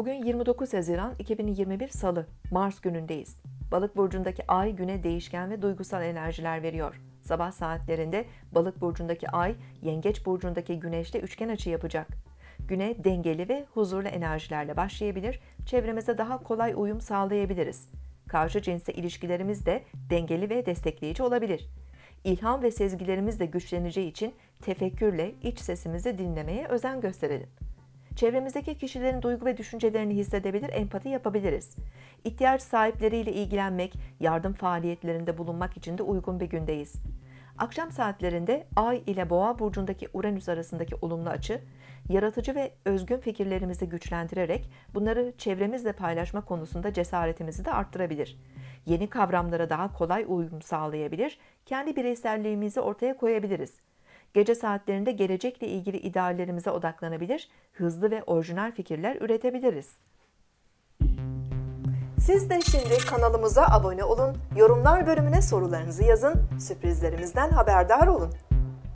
Bugün 29 Haziran 2021 Salı, Mars günündeyiz. Balık burcundaki ay güne değişken ve duygusal enerjiler veriyor. Sabah saatlerinde Balık burcundaki ay, Yengeç burcundaki güneşle üçgen açı yapacak. Güne dengeli ve huzurlu enerjilerle başlayabilir, çevremize daha kolay uyum sağlayabiliriz. Karşı cinsle ilişkilerimiz de dengeli ve destekleyici olabilir. İlham ve sezgilerimiz de güçleneceği için tefekkürle iç sesimizi dinlemeye özen gösterelim. Çevremizdeki kişilerin duygu ve düşüncelerini hissedebilir, empati yapabiliriz. İhtiyaç sahipleriyle ilgilenmek, yardım faaliyetlerinde bulunmak için de uygun bir gündeyiz. Akşam saatlerinde Ay ile Boğa burcundaki Uranüs arasındaki olumlu açı, yaratıcı ve özgün fikirlerimizi güçlendirerek bunları çevremizle paylaşma konusunda cesaretimizi de arttırabilir. Yeni kavramlara daha kolay uyum sağlayabilir, kendi bireyselliğimizi ortaya koyabiliriz. Gece saatlerinde gelecekle ilgili ideallerimize odaklanabilir, hızlı ve orijinal fikirler üretebiliriz. Siz de şimdi kanalımıza abone olun, yorumlar bölümüne sorularınızı yazın, sürprizlerimizden haberdar olun.